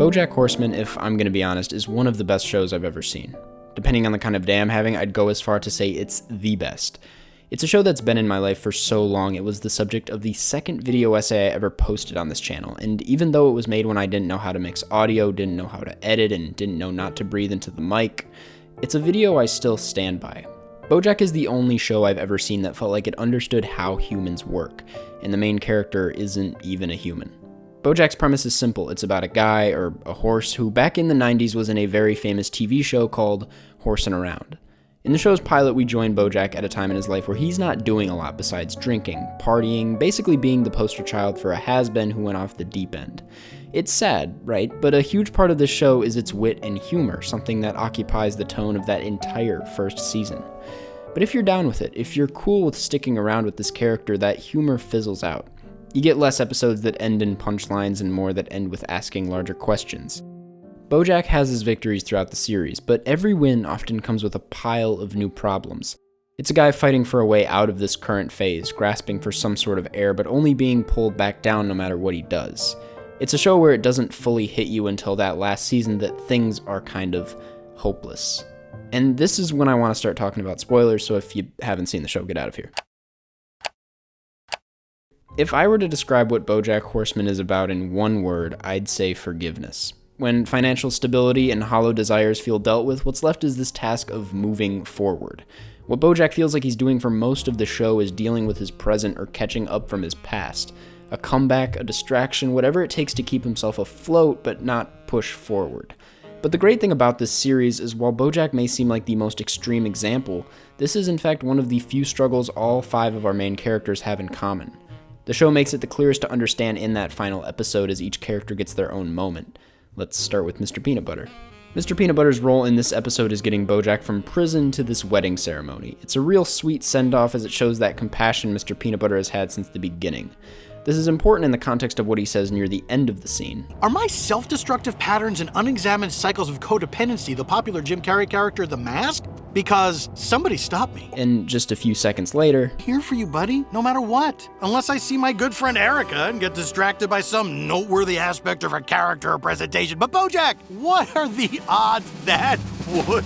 Bojack Horseman, if I'm gonna be honest, is one of the best shows I've ever seen. Depending on the kind of day I'm having, I'd go as far to say it's the best. It's a show that's been in my life for so long, it was the subject of the second video essay I ever posted on this channel, and even though it was made when I didn't know how to mix audio, didn't know how to edit, and didn't know not to breathe into the mic, it's a video I still stand by. Bojack is the only show I've ever seen that felt like it understood how humans work, and the main character isn't even a human. Bojack's premise is simple. It's about a guy, or a horse, who back in the 90s was in a very famous TV show called Horsin' Around. In the show's pilot, we join Bojack at a time in his life where he's not doing a lot besides drinking, partying, basically being the poster child for a has been who went off the deep end. It's sad, right? But a huge part of this show is its wit and humor, something that occupies the tone of that entire first season. But if you're down with it, if you're cool with sticking around with this character, that humor fizzles out. You get less episodes that end in punchlines and more that end with asking larger questions. Bojack has his victories throughout the series, but every win often comes with a pile of new problems. It's a guy fighting for a way out of this current phase, grasping for some sort of air, but only being pulled back down no matter what he does. It's a show where it doesn't fully hit you until that last season that things are kind of hopeless. And this is when I want to start talking about spoilers, so if you haven't seen the show, get out of here. If I were to describe what Bojack Horseman is about in one word, I'd say forgiveness. When financial stability and hollow desires feel dealt with, what's left is this task of moving forward. What Bojack feels like he's doing for most of the show is dealing with his present or catching up from his past. A comeback, a distraction, whatever it takes to keep himself afloat but not push forward. But the great thing about this series is while Bojack may seem like the most extreme example, this is in fact one of the few struggles all five of our main characters have in common. The show makes it the clearest to understand in that final episode as each character gets their own moment. Let's start with Mr. Peanut Butter. Mr. Peanut Butter's role in this episode is getting Bojack from prison to this wedding ceremony. It's a real sweet send off as it shows that compassion Mr. Peanut Butter has had since the beginning. This is important in the context of what he says near the end of the scene. Are my self destructive patterns and unexamined cycles of codependency the popular Jim Carrey character The Mask? Because somebody stop me. And just a few seconds later, Here for you, buddy, no matter what. Unless I see my good friend Erica and get distracted by some noteworthy aspect of her character or presentation. But Bojack, what are the odds that would?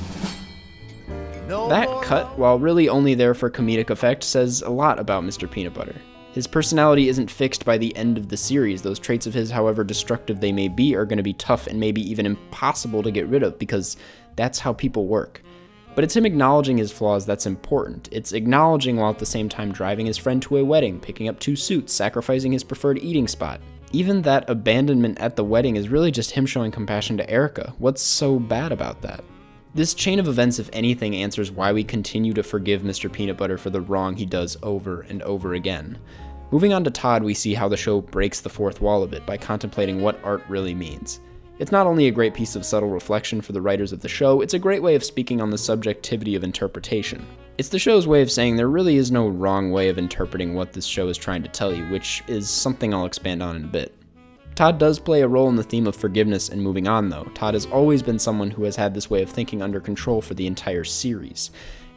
that cut, while really only there for comedic effect, says a lot about Mr. Peanut Butter. His personality isn't fixed by the end of the series. Those traits of his, however destructive they may be, are going to be tough and maybe even impossible to get rid of because that's how people work. But it's him acknowledging his flaws that's important. It's acknowledging while at the same time driving his friend to a wedding, picking up two suits, sacrificing his preferred eating spot. Even that abandonment at the wedding is really just him showing compassion to Erica. What's so bad about that? This chain of events, if anything, answers why we continue to forgive Mr. Peanut Butter for the wrong he does over and over again. Moving on to Todd, we see how the show breaks the fourth wall a bit by contemplating what art really means. It's not only a great piece of subtle reflection for the writers of the show, it's a great way of speaking on the subjectivity of interpretation. It's the show's way of saying there really is no wrong way of interpreting what this show is trying to tell you, which is something I'll expand on in a bit. Todd does play a role in the theme of forgiveness and moving on, though. Todd has always been someone who has had this way of thinking under control for the entire series.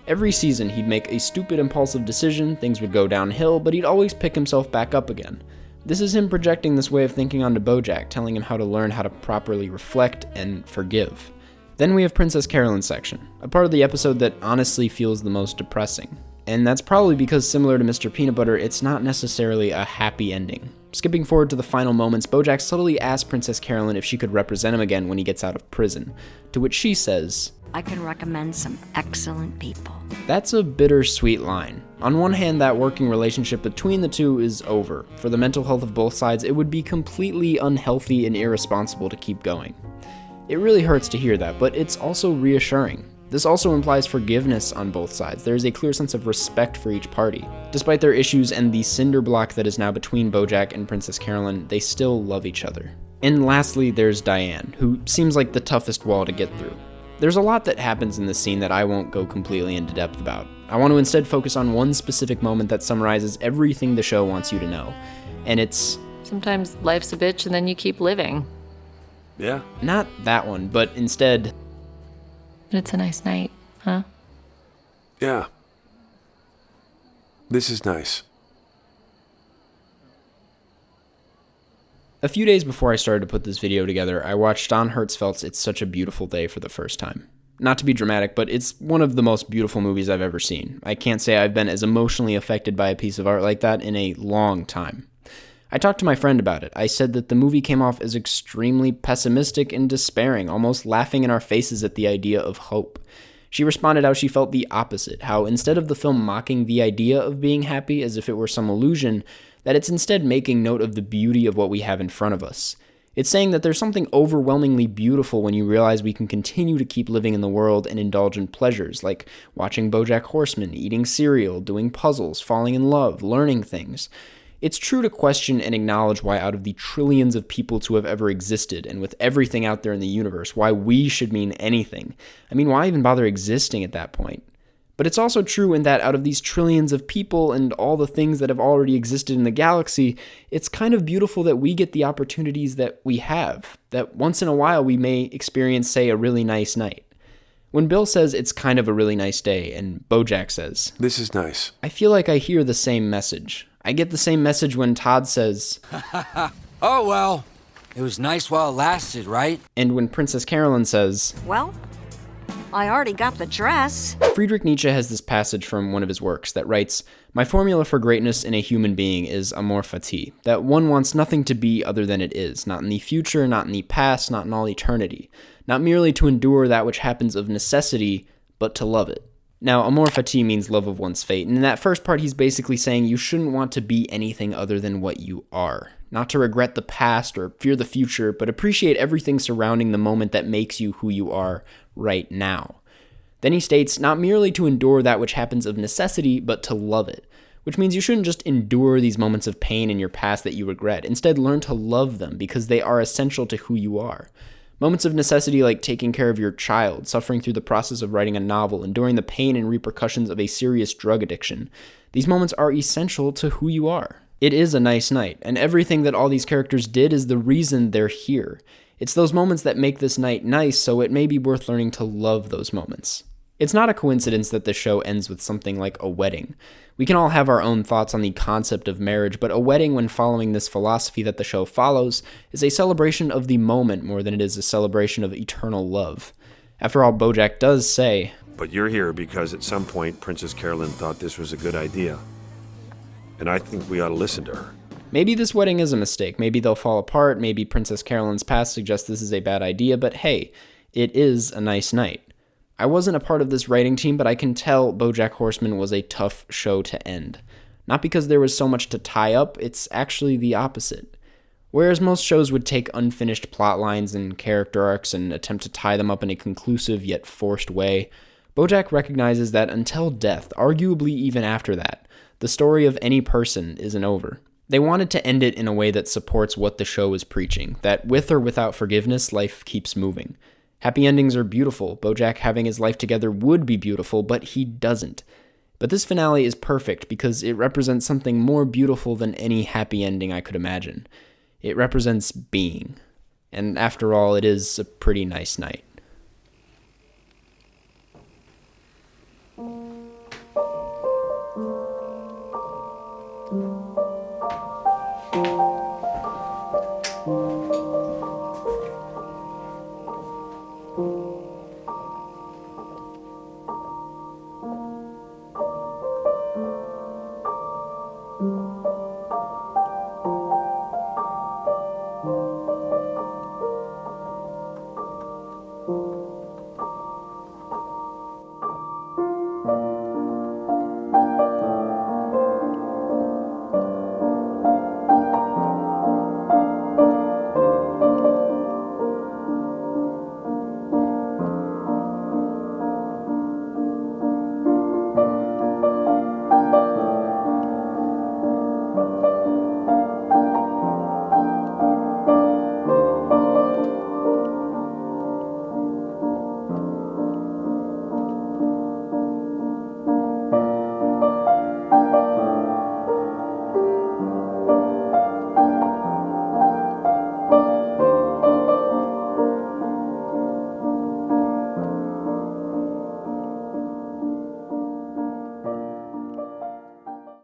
Every season, he'd make a stupid, impulsive decision, things would go downhill, but he'd always pick himself back up again. This is him projecting this way of thinking onto Bojack, telling him how to learn how to properly reflect and forgive. Then we have Princess Carolyn's section, a part of the episode that honestly feels the most depressing. And that's probably because, similar to Mr. Peanut Butter, it's not necessarily a happy ending. Skipping forward to the final moments, Bojack subtly asks Princess Carolyn if she could represent him again when he gets out of prison, to which she says, I can recommend some excellent people. That's a bittersweet line. On one hand, that working relationship between the two is over. For the mental health of both sides, it would be completely unhealthy and irresponsible to keep going. It really hurts to hear that, but it's also reassuring. This also implies forgiveness on both sides. There is a clear sense of respect for each party. Despite their issues and the cinder block that is now between Bojack and Princess Carolyn, they still love each other. And lastly, there's Diane, who seems like the toughest wall to get through. There's a lot that happens in this scene that I won't go completely into depth about. I want to instead focus on one specific moment that summarizes everything the show wants you to know. And it's Sometimes life's a bitch and then you keep living. Yeah. not that one, but instead, But it's a nice night, huh? Yeah. This is nice. A few days before I started to put this video together, I watched Don Hertzfeldt's It's Such a Beautiful Day for the first time. Not to be dramatic, but it's one of the most beautiful movies I've ever seen. I can't say I've been as emotionally affected by a piece of art like that in a long time. I talked to my friend about it. I said that the movie came off as extremely pessimistic and despairing, almost laughing in our faces at the idea of hope. She responded how she felt the opposite, how instead of the film mocking the idea of being happy as if it were some illusion, that it's instead making note of the beauty of what we have in front of us. It's saying that there's something overwhelmingly beautiful when you realize we can continue to keep living in the world and indulge in pleasures like watching Bojack Horseman, eating cereal, doing puzzles, falling in love, learning things. It's true to question and acknowledge why, out of the trillions of people to have ever existed, and with everything out there in the universe, why we should mean anything. I mean, why even bother existing at that point? But it's also true in that out of these trillions of people and all the things that have already existed in the galaxy, it's kind of beautiful that we get the opportunities that we have, that once in a while we may experience, say, a really nice night. When Bill says it's kind of a really nice day, and Bojack says, This is nice. I feel like I hear the same message. I get the same message when Todd says, Oh, well, it was nice while it lasted, right? and when Princess Carolyn says, Well, I already got the dress. Friedrich Nietzsche has this passage from one of his works that writes, My formula for greatness in a human being is amor fati, that one wants nothing to be other than it is, not in the future, not in the past, not in all eternity, not merely to endure that which happens of necessity, but to love it. Now, amor fati means love of one's fate, and in that first part, he's basically saying you shouldn't want to be anything other than what you are. Not to regret the past or fear the future, but appreciate everything surrounding the moment that makes you who you are right now. Then he states, not merely to endure that which happens of necessity, but to love it. Which means you shouldn't just endure these moments of pain in your past that you regret. Instead, learn to love them because they are essential to who you are. Moments of necessity like taking care of your child, suffering through the process of writing a novel, enduring the pain and repercussions of a serious drug addiction. These moments are essential to who you are. It is a nice night, and everything that all these characters did is the reason they're here. It's those moments that make this night nice, so it may be worth learning to love those moments. It's not a coincidence that the show ends with something like a wedding. We can all have our own thoughts on the concept of marriage, but a wedding, when following this philosophy that the show follows, is a celebration of the moment more than it is a celebration of eternal love. After all, Bojack does say, But you're here because at some point Princess Carolyn thought this was a good idea. And I think we ought to listen to her. Maybe this wedding is a mistake. Maybe they'll fall apart. Maybe Princess Carolyn's past suggests this is a bad idea, but hey, it is a nice night. I wasn't a part of this writing team, but I can tell Bojack Horseman was a tough show to end. Not because there was so much to tie up, it's actually the opposite. Whereas most shows would take unfinished plot lines and character arcs and attempt to tie them up in a conclusive yet forced way, Bojack recognizes that until death, arguably even after that, the story of any person isn't over. They wanted to end it in a way that supports what the show is preaching that with or without forgiveness, life keeps moving. Happy endings are beautiful. Bojack having his life together would be beautiful, but he doesn't. But this finale is perfect because it represents something more beautiful than any happy ending I could imagine. It represents being. And after all, it is a pretty nice night.